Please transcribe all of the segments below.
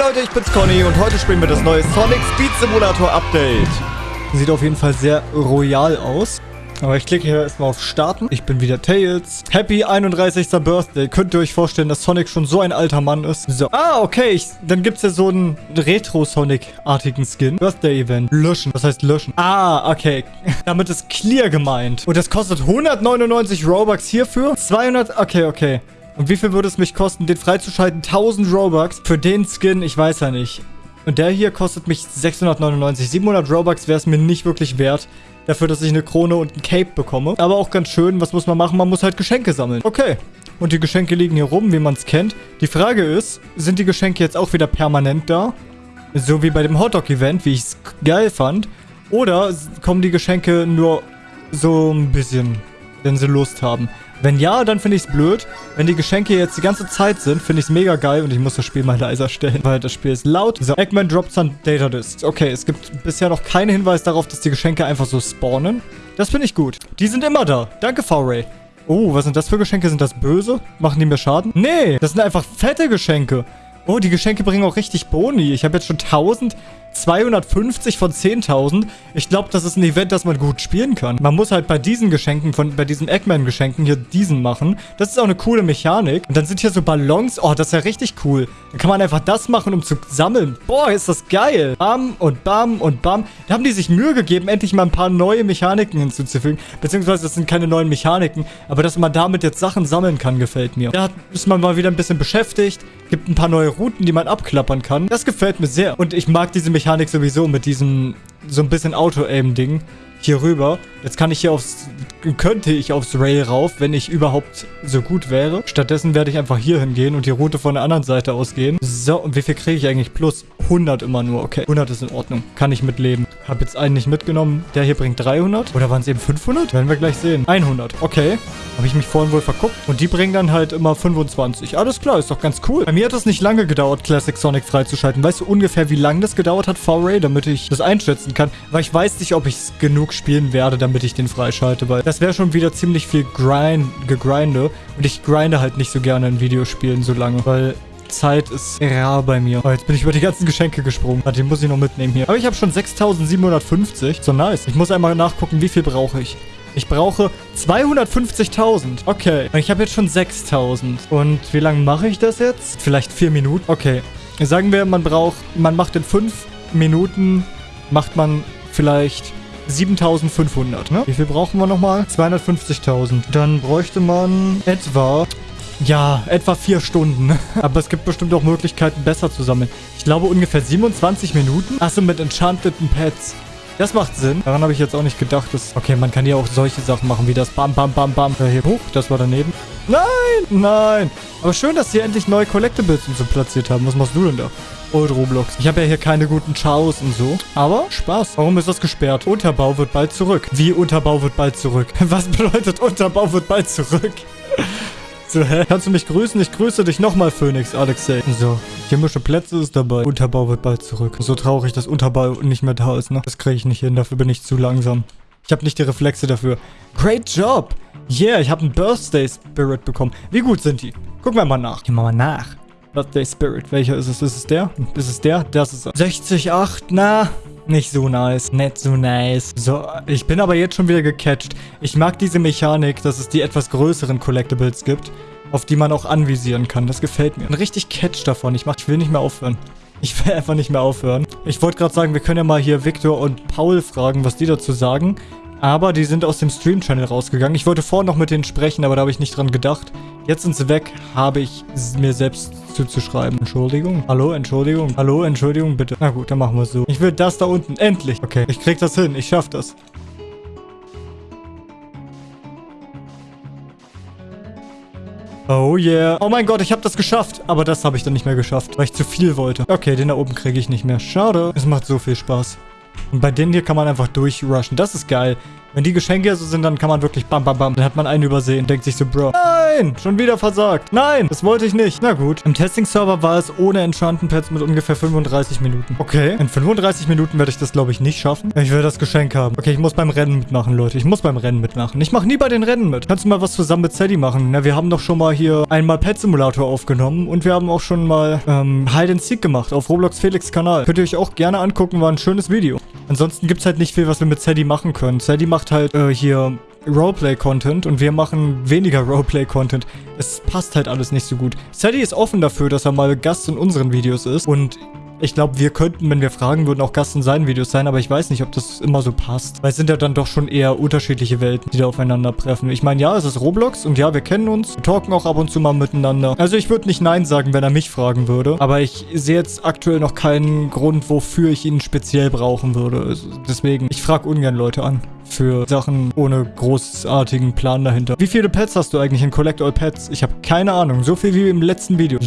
Leute, ich bin's Conny und heute spielen wir das neue Sonic Speed Simulator Update. Sieht auf jeden Fall sehr royal aus. Aber ich klicke hier erstmal auf Starten. Ich bin wieder Tails. Happy 31. Birthday. Könnt ihr euch vorstellen, dass Sonic schon so ein alter Mann ist? So. Ah, okay. Ich, dann gibt's ja so einen Retro-Sonic-artigen Skin. Birthday-Event. Löschen. Was heißt löschen? Ah, okay. Damit ist Clear gemeint. Und das kostet 199 Robux hierfür. 200... Okay, okay. Und wie viel würde es mich kosten, den freizuschalten? 1000 Robux für den Skin? Ich weiß ja nicht. Und der hier kostet mich 699. 700 Robux wäre es mir nicht wirklich wert dafür, dass ich eine Krone und ein Cape bekomme. Aber auch ganz schön, was muss man machen? Man muss halt Geschenke sammeln. Okay. Und die Geschenke liegen hier rum, wie man es kennt. Die Frage ist, sind die Geschenke jetzt auch wieder permanent da? So wie bei dem Hotdog-Event, wie ich es geil fand. Oder kommen die Geschenke nur so ein bisschen, wenn sie Lust haben? Wenn ja, dann finde ich es blöd. Wenn die Geschenke jetzt die ganze Zeit sind, finde ich es mega geil und ich muss das Spiel mal leiser stellen, weil das Spiel ist laut. So, Eggman droppt some Data Discs. Okay, es gibt bisher noch keinen Hinweis darauf, dass die Geschenke einfach so spawnen. Das finde ich gut. Die sind immer da. Danke, V-Ray. Oh, was sind das für Geschenke? Sind das böse? Machen die mir Schaden? Nee, das sind einfach fette Geschenke. Oh, die Geschenke bringen auch richtig Boni. Ich habe jetzt schon 1250 von 10.000. Ich glaube, das ist ein Event, das man gut spielen kann. Man muss halt bei diesen Geschenken, von, bei diesen Eggman-Geschenken hier diesen machen. Das ist auch eine coole Mechanik. Und dann sind hier so Ballons. Oh, das ist ja richtig cool. Dann kann man einfach das machen, um zu sammeln. Boah, ist das geil. Bam und bam und bam. Da haben die sich Mühe gegeben, endlich mal ein paar neue Mechaniken hinzuzufügen. Beziehungsweise, das sind keine neuen Mechaniken. Aber dass man damit jetzt Sachen sammeln kann, gefällt mir. Da ist man mal wieder ein bisschen beschäftigt. Gibt ein paar neue Routen, die man abklappern kann. Das gefällt mir sehr. Und ich mag diese Mechanik sowieso mit diesem so ein bisschen Auto-Aim-Ding hier rüber. Jetzt kann ich hier aufs, könnte ich aufs Rail rauf, wenn ich überhaupt so gut wäre. Stattdessen werde ich einfach hier hingehen und die Route von der anderen Seite ausgehen. So, und wie viel kriege ich eigentlich? Plus 100 immer nur. Okay, 100 ist in Ordnung. Kann ich mitleben. Habe jetzt einen nicht mitgenommen. Der hier bringt 300. Oder waren es eben 500? Werden wir gleich sehen. 100. Okay. Habe ich mich vorhin wohl verguckt. Und die bringen dann halt immer 25. Alles klar, ist doch ganz cool. Bei mir hat es nicht lange gedauert, Classic Sonic freizuschalten. Weißt du ungefähr, wie lange das gedauert hat, V-Ray, damit ich das einschätzen kann? Weil ich weiß nicht, ob ich es genug spielen werde, damit ich den freischalte. Weil das wäre schon wieder ziemlich viel Grind, gegrinde. Und ich grinde halt nicht so gerne in Videospielen so lange. Weil Zeit ist rar bei mir. Oh, jetzt bin ich über die ganzen Geschenke gesprungen. Den muss ich noch mitnehmen hier. Aber ich habe schon 6750. So nice. Ich muss einmal nachgucken, wie viel brauche ich. Ich brauche 250.000. Okay. Ich habe jetzt schon 6.000. Und wie lange mache ich das jetzt? Vielleicht vier Minuten? Okay. Sagen wir, man braucht, man macht in fünf Minuten, macht man vielleicht 7500, ne? Wie viel brauchen wir nochmal? 250.000. Dann bräuchte man etwa ja, etwa vier Stunden. Aber es gibt bestimmt auch Möglichkeiten, besser zu sammeln. Ich glaube ungefähr 27 Minuten. Achso, mit enchanteten Pets. Das macht Sinn. Daran habe ich jetzt auch nicht gedacht. Dass okay, man kann ja auch solche Sachen machen, wie das Bam, Bam, Bam, Bam. Äh, hier hoch, das war daneben. Nein, nein. Aber schön, dass sie endlich neue Collectibles und so platziert haben. Was machst du denn da? Old Roblox. Ich habe ja hier keine guten Chaos und so. Aber Spaß. Warum ist das gesperrt? Unterbau wird bald zurück. Wie Unterbau wird bald zurück? Was bedeutet Unterbau wird bald zurück? So, hä? Kannst du mich grüßen? Ich grüße dich nochmal, Phoenix, Alexei. So, chemische Plätze ist dabei. Unterbau wird bald zurück. So traurig, dass Unterbau nicht mehr da ist, ne? Das kriege ich nicht hin, dafür bin ich zu langsam. Ich habe nicht die Reflexe dafür. Great job! Yeah, ich habe einen Birthday Spirit bekommen. Wie gut sind die? Gucken wir mal nach. Gehen wir mal nach. Birthday Spirit. Welcher ist es? Ist es der? Ist es der? Das ist er. 60, 8, na... Nicht so nice. Nicht so nice. So, ich bin aber jetzt schon wieder gecatcht. Ich mag diese Mechanik, dass es die etwas größeren Collectibles gibt, auf die man auch anvisieren kann. Das gefällt mir. Ein richtig Catch davon. Ich, mach, ich will nicht mehr aufhören. Ich will einfach nicht mehr aufhören. Ich wollte gerade sagen, wir können ja mal hier Victor und Paul fragen, was die dazu sagen. Aber die sind aus dem Stream-Channel rausgegangen. Ich wollte vorhin noch mit denen sprechen, aber da habe ich nicht dran gedacht. Jetzt sind sie weg, habe ich mir selbst zuzuschreiben. Entschuldigung. Hallo, Entschuldigung. Hallo, Entschuldigung, bitte. Na gut, dann machen wir so. Ich will das da unten. Endlich. Okay, ich krieg das hin. Ich schaff das. Oh yeah. Oh mein Gott, ich habe das geschafft. Aber das habe ich dann nicht mehr geschafft, weil ich zu viel wollte. Okay, den da oben kriege ich nicht mehr. Schade. Es macht so viel Spaß. Und bei denen hier kann man einfach durchrushen. Das ist geil. Wenn die Geschenke so sind, dann kann man wirklich bam, bam, bam. Dann hat man einen übersehen. Denkt sich so, Bro, nein, schon wieder versagt. Nein, das wollte ich nicht. Na gut. Im Testing-Server war es ohne Enchanten-Pads mit ungefähr 35 Minuten. Okay, in 35 Minuten werde ich das, glaube ich, nicht schaffen. Ich will das Geschenk haben. Okay, ich muss beim Rennen mitmachen, Leute. Ich muss beim Rennen mitmachen. Ich mache nie bei den Rennen mit. Kannst du mal was zusammen mit Sadie machen? Na, wir haben doch schon mal hier einmal Pet Simulator aufgenommen und wir haben auch schon mal ähm, Hide and Seek gemacht auf Roblox Felix Kanal. Könnt ihr euch auch gerne angucken, war ein schönes Video. Ansonsten gibt es halt nicht viel, was wir mit Sadie machen können. Sadie macht halt äh, hier Roleplay-Content und wir machen weniger Roleplay-Content. Es passt halt alles nicht so gut. Sadie ist offen dafür, dass er mal Gast in unseren Videos ist und ich glaube, wir könnten, wenn wir fragen würden, auch Gast in seinen Videos sein, aber ich weiß nicht, ob das immer so passt. Weil es sind ja dann doch schon eher unterschiedliche Welten, die da aufeinander treffen. Ich meine, ja, es ist Roblox und ja, wir kennen uns. Wir talken auch ab und zu mal miteinander. Also ich würde nicht Nein sagen, wenn er mich fragen würde. Aber ich sehe jetzt aktuell noch keinen Grund, wofür ich ihn speziell brauchen würde. Also deswegen, ich frage ungern Leute an für Sachen ohne großartigen Plan dahinter. Wie viele Pets hast du eigentlich in Collect All Pets? Ich habe keine Ahnung. So viel wie im letzten Video.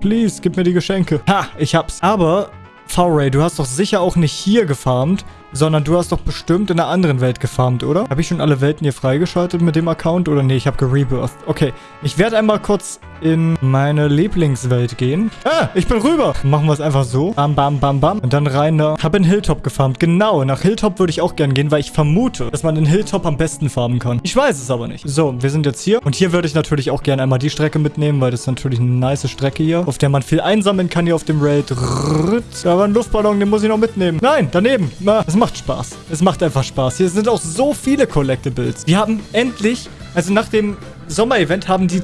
Please, gib mir die Geschenke. Ha, ich hab's. Aber, V-Ray, du hast doch sicher auch nicht hier gefarmt, sondern du hast doch bestimmt in einer anderen Welt gefarmt, oder? Habe ich schon alle Welten hier freigeschaltet mit dem Account? Oder nee, ich habe gerebirthed. Okay, ich werde einmal kurz in meine Lieblingswelt gehen. Ah, ich bin rüber. Machen wir es einfach so. Bam, bam, bam, bam. Und dann rein da. Habe in Hilltop gefarmt. Genau, nach Hilltop würde ich auch gern gehen, weil ich vermute, dass man in Hilltop am besten farmen kann. Ich weiß es aber nicht. So, wir sind jetzt hier. Und hier würde ich natürlich auch gerne einmal die Strecke mitnehmen, weil das ist natürlich eine nice Strecke hier, auf der man viel einsammeln kann hier auf dem Raid. Da war ein Luftballon, den muss ich noch mitnehmen. Nein, daneben. Na, das macht Spaß. Es macht einfach Spaß. Hier sind auch so viele Collectibles. Die haben endlich, also nach dem Sommer-Event haben die,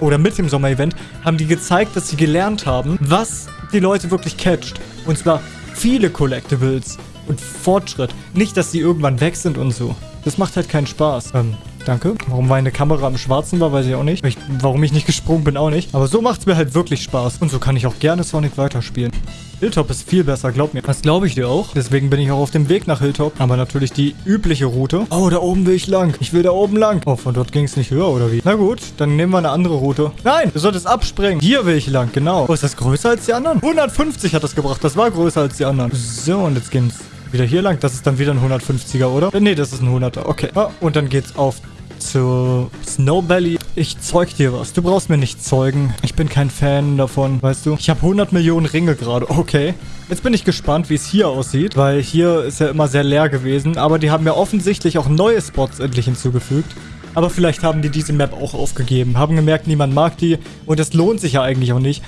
oder mit dem Sommer-Event, haben die gezeigt, dass sie gelernt haben, was die Leute wirklich catcht. Und zwar viele Collectibles und Fortschritt. Nicht, dass die irgendwann weg sind und so. Das macht halt keinen Spaß. Ähm, danke. Warum meine Kamera im Schwarzen war, weiß ich auch nicht. Ich, warum ich nicht gesprungen bin, auch nicht. Aber so macht es mir halt wirklich Spaß. Und so kann ich auch gerne Sonic weiterspielen. Hilltop ist viel besser, glaub mir. Das glaube ich dir auch. Deswegen bin ich auch auf dem Weg nach Hilltop. Aber natürlich die übliche Route. Oh, da oben will ich lang. Ich will da oben lang. Oh, von dort ging es nicht höher, oder wie? Na gut, dann nehmen wir eine andere Route. Nein, du solltest abspringen. Hier will ich lang, genau. Oh, ist das größer als die anderen? 150 hat das gebracht. Das war größer als die anderen. So, und jetzt geht's wieder hier lang. Das ist dann wieder ein 150er, oder? Nee, das ist ein 100er. Okay. Ah, und dann geht's auf zu Snow Valley. Ich zeug dir was. Du brauchst mir nicht zeugen. Ich bin kein Fan davon, weißt du? Ich habe 100 Millionen Ringe gerade. Okay. Jetzt bin ich gespannt, wie es hier aussieht, weil hier ist ja immer sehr leer gewesen. Aber die haben ja offensichtlich auch neue Spots endlich hinzugefügt. Aber vielleicht haben die diese Map auch aufgegeben. Haben gemerkt, niemand mag die. Und es lohnt sich ja eigentlich auch nicht,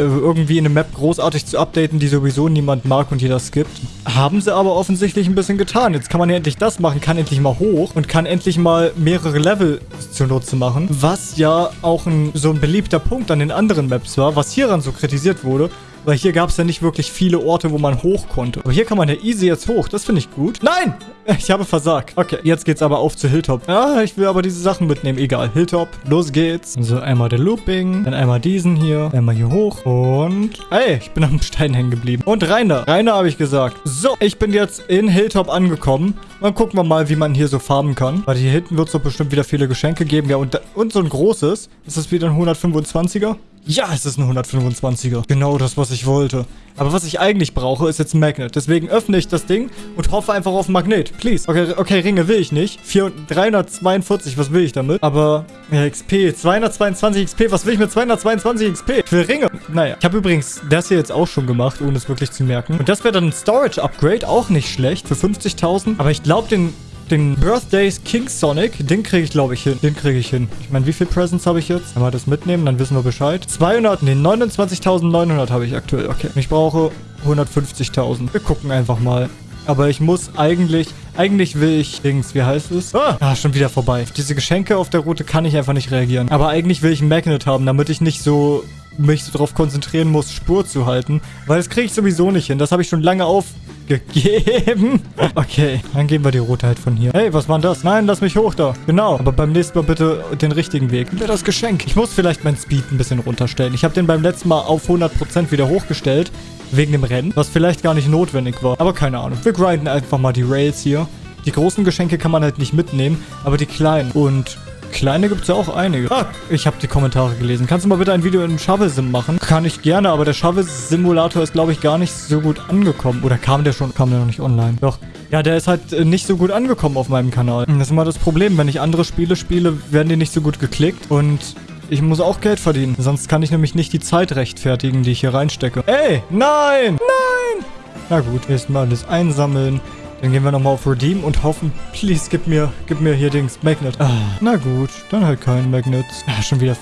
irgendwie eine Map großartig zu updaten, die sowieso niemand mag und jeder skippt. Haben sie aber offensichtlich ein bisschen getan. Jetzt kann man ja endlich das machen, kann endlich mal hoch und kann endlich mal mehrere Level zunutze machen. Was ja auch ein, so ein beliebter Punkt an den anderen Maps war, was hieran so kritisiert wurde. Weil hier gab es ja nicht wirklich viele Orte, wo man hoch konnte. Aber hier kann man ja easy jetzt hoch. Das finde ich gut. Nein! Ich habe versagt. Okay, jetzt geht's aber auf zu Hilltop. Ja, ich will aber diese Sachen mitnehmen. Egal. Hilltop. Los geht's. So, einmal der Looping. Dann einmal diesen hier. Einmal hier hoch. Und... Ey, ich bin am Stein hängen geblieben. Und Rainer. Rainer habe ich gesagt. So, ich bin jetzt in Hilltop angekommen. Dann gucken wir mal, wie man hier so farmen kann. Weil hier hinten wird es doch bestimmt wieder viele Geschenke geben. Ja, und, und so ein großes. Ist das wieder ein 125er? Ja, es ist ein 125er. Genau das, was ich wollte. Aber was ich eigentlich brauche, ist jetzt ein Magnet. Deswegen öffne ich das Ding und hoffe einfach auf ein Magnet. Please. Okay, okay Ringe will ich nicht. 4, 342, was will ich damit? Aber, ja, XP. 222 XP. Was will ich mit 222 XP? Für Ringe. Naja. Ich habe übrigens das hier jetzt auch schon gemacht, ohne es wirklich zu merken. Und das wäre dann ein Storage-Upgrade. Auch nicht schlecht. Für 50.000. Aber ich glaube, den den Birthdays King Sonic, den kriege ich, glaube ich, hin. Den kriege ich hin. Ich meine, wie viel Presents habe ich jetzt? Wenn wir das mitnehmen, dann wissen wir Bescheid. 200, nee, 29.900 habe ich aktuell. Okay, ich brauche 150.000. Wir gucken einfach mal. Aber ich muss eigentlich... Eigentlich will ich... Dings, wie heißt es? Ah, ah, schon wieder vorbei. Auf diese Geschenke auf der Route kann ich einfach nicht reagieren. Aber eigentlich will ich ein Magnet haben, damit ich nicht so mich so darauf konzentrieren muss, Spur zu halten. Weil das kriege ich sowieso nicht hin. Das habe ich schon lange auf gegeben. Okay, dann gehen wir die Route halt von hier. Hey, was war denn das? Nein, lass mich hoch da. Genau, aber beim nächsten Mal bitte den richtigen Weg. Mir das Geschenk. Ich muss vielleicht mein Speed ein bisschen runterstellen. Ich habe den beim letzten Mal auf 100% wieder hochgestellt. Wegen dem Rennen, was vielleicht gar nicht notwendig war. Aber keine Ahnung. Wir grinden einfach mal die Rails hier. Die großen Geschenke kann man halt nicht mitnehmen, aber die kleinen. Und Kleine gibt es ja auch einige. Ah, ich habe die Kommentare gelesen. Kannst du mal bitte ein Video in Shovel-Sim machen? Kann ich gerne, aber der Shovel-Simulator ist, glaube ich, gar nicht so gut angekommen. Oder kam der schon? Kam der noch nicht online? Doch. Ja, der ist halt äh, nicht so gut angekommen auf meinem Kanal. Das ist immer das Problem. Wenn ich andere Spiele spiele, werden die nicht so gut geklickt. Und ich muss auch Geld verdienen. Sonst kann ich nämlich nicht die Zeit rechtfertigen, die ich hier reinstecke. Ey, nein, nein. Na gut, erstmal alles einsammeln. Dann gehen wir nochmal auf Redeem und hoffen, please, gib mir, gib mir hier Dings, Magnet. Ah, na gut, dann halt kein Magnet. Ah, schon wieder,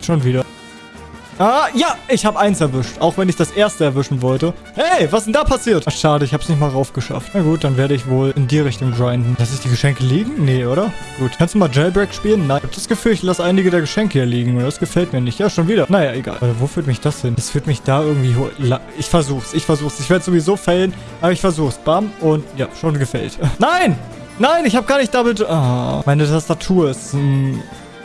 schon wieder. Ah, ja, ich habe eins erwischt. Auch wenn ich das erste erwischen wollte. Hey, was ist denn da passiert? Ach, schade, ich habe es nicht mal raufgeschafft. Na gut, dann werde ich wohl in die Richtung grinden. Lass ich die Geschenke liegen? Nee, oder? Gut. Kannst du mal Jailbreak spielen? Nein. Ich habe das Gefühl, ich lasse einige der Geschenke hier liegen. Und das gefällt mir nicht. Ja, schon wieder. Naja, egal. Warte, wo führt mich das hin? Das führt mich da irgendwie... Ich versuch's. Ich versuch's. Ich werde sowieso failen. Aber ich versuch's. Bam. Und ja, schon gefällt. Nein! Nein, ich habe gar nicht Double... Ah, meine Tastatur ist... ein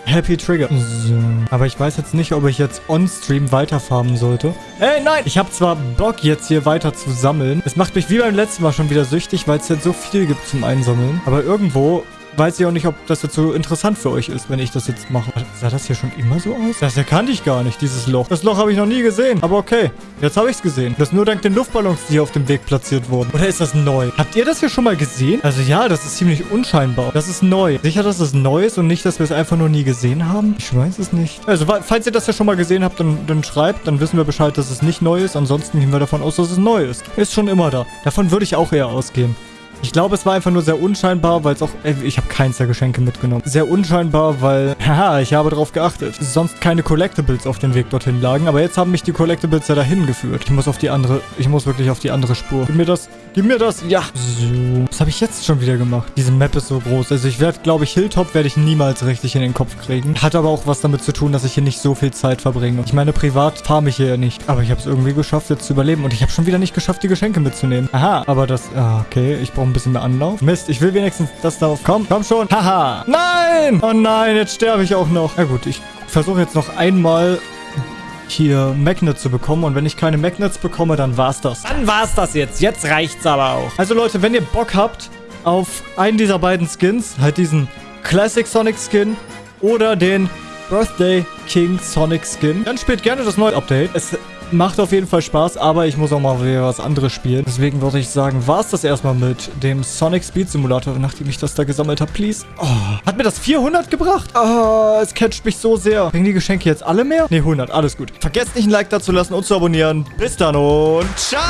Happy Trigger. So. Aber ich weiß jetzt nicht, ob ich jetzt on-stream weiterfarmen sollte. Ey, nein! Ich habe zwar Bock, jetzt hier weiter zu sammeln. Es macht mich wie beim letzten Mal schon wieder süchtig, weil es jetzt so viel gibt zum Einsammeln. Aber irgendwo weiß ich auch nicht, ob das jetzt so interessant für euch ist, wenn ich das jetzt mache. Sah das hier schon immer so aus? Das erkannte ich gar nicht, dieses Loch. Das Loch habe ich noch nie gesehen. Aber okay, jetzt habe ich es gesehen. Das nur dank den Luftballons, die hier auf dem Weg platziert wurden. Oder ist das neu? Habt ihr das hier schon mal gesehen? Also ja, das ist ziemlich unscheinbar. Das ist neu. Sicher, dass es neu ist und nicht, dass wir es einfach nur nie gesehen haben? Ich weiß es nicht. Also, falls ihr das ja schon mal gesehen habt, dann, dann schreibt. Dann wissen wir Bescheid, dass es nicht neu ist. Ansonsten gehen wir davon aus, dass es neu ist. Ist schon immer da. Davon würde ich auch eher ausgehen. Ich glaube, es war einfach nur sehr unscheinbar, weil es auch... Ey, ich habe keins der Geschenke mitgenommen. Sehr unscheinbar, weil... Haha, ich habe darauf geachtet. Sonst keine Collectibles auf dem Weg dorthin lagen. Aber jetzt haben mich die Collectibles ja dahin geführt. Ich muss auf die andere... Ich muss wirklich auf die andere Spur. Gib mir das. Gib mir das. Ja. So. Was habe ich jetzt schon wieder gemacht? Diese Map ist so groß. Also ich werde, glaube ich, Hilltop werde ich niemals richtig in den Kopf kriegen. Hat aber auch was damit zu tun, dass ich hier nicht so viel Zeit verbringe. Ich meine, privat farme ich hier nicht. Aber ich habe es irgendwie geschafft, jetzt zu überleben. Und ich habe schon wieder nicht geschafft, die Geschenke mitzunehmen. Aha. Aber das... Ah, okay. Ich brauche ein bisschen mehr Anlauf. Mist, ich will wenigstens das darauf. Komm, komm schon. Haha. Nein! Oh nein, jetzt sterbe ich auch noch. Na gut, ich versuche jetzt noch einmal hier Magnets zu bekommen. Und wenn ich keine Magnets bekomme, dann war's das. Dann war's das jetzt. Jetzt reicht's aber auch. Also Leute, wenn ihr Bock habt auf einen dieser beiden Skins, halt diesen Classic Sonic Skin oder den Birthday King Sonic Skin, dann spielt gerne das neue Update. Es Macht auf jeden Fall Spaß, aber ich muss auch mal wieder was anderes spielen. Deswegen würde ich sagen, war es das erstmal mit dem Sonic Speed Simulator, nachdem ich das da gesammelt habe. Please. Oh, hat mir das 400 gebracht? Oh, es catcht mich so sehr. Bringen die Geschenke jetzt alle mehr? Ne, 100. Alles gut. Vergesst nicht ein Like da zu lassen und zu abonnieren. Bis dann und ciao!